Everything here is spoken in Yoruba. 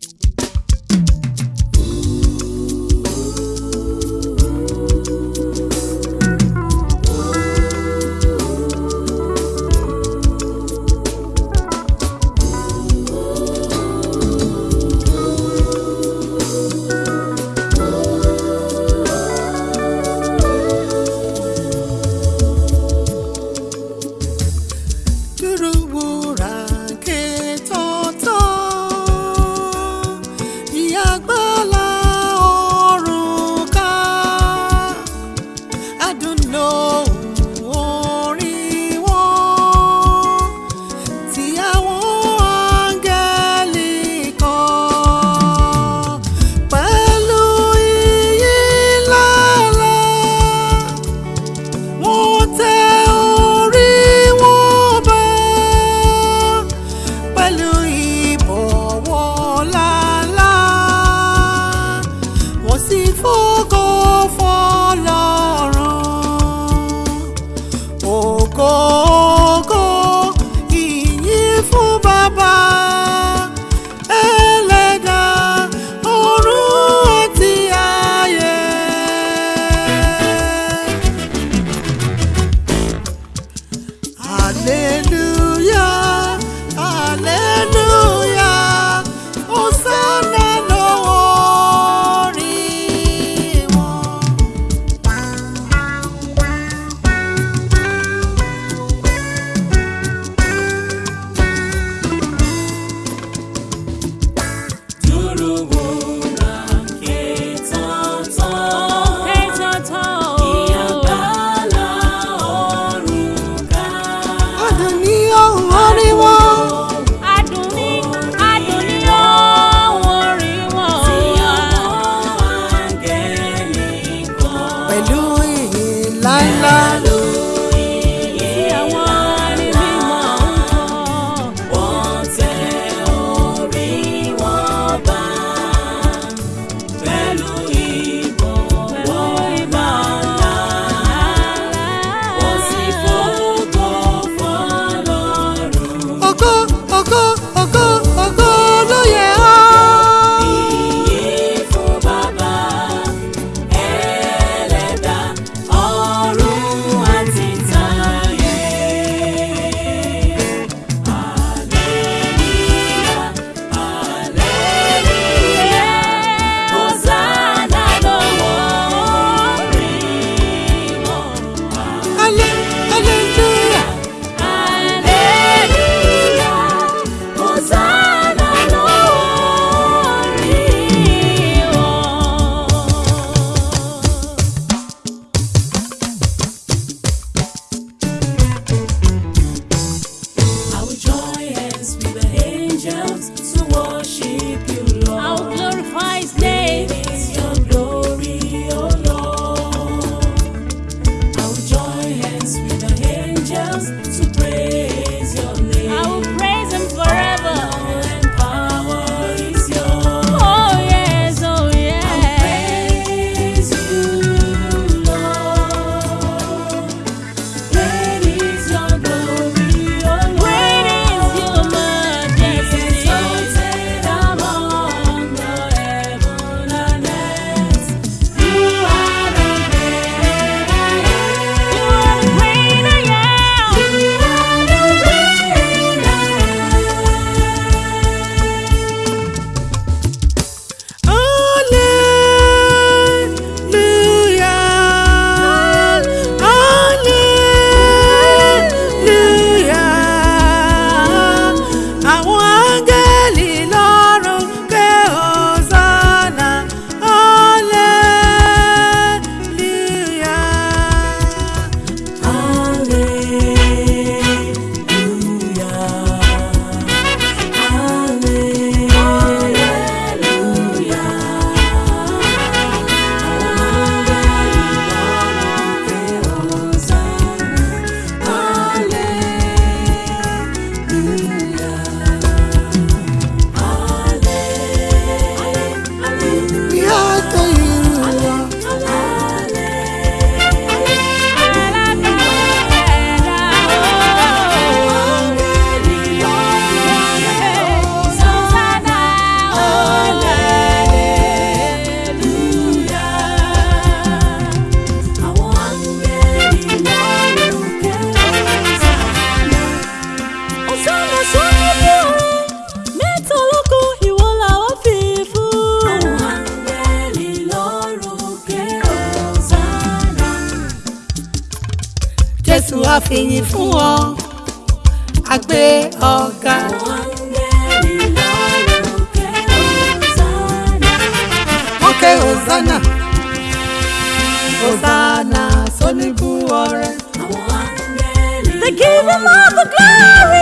you fìyìn fún ọ àgbé ọ̀gá. wọ́n ké hosanna hosanna sóníbù ọrẹ. They give him all the glory.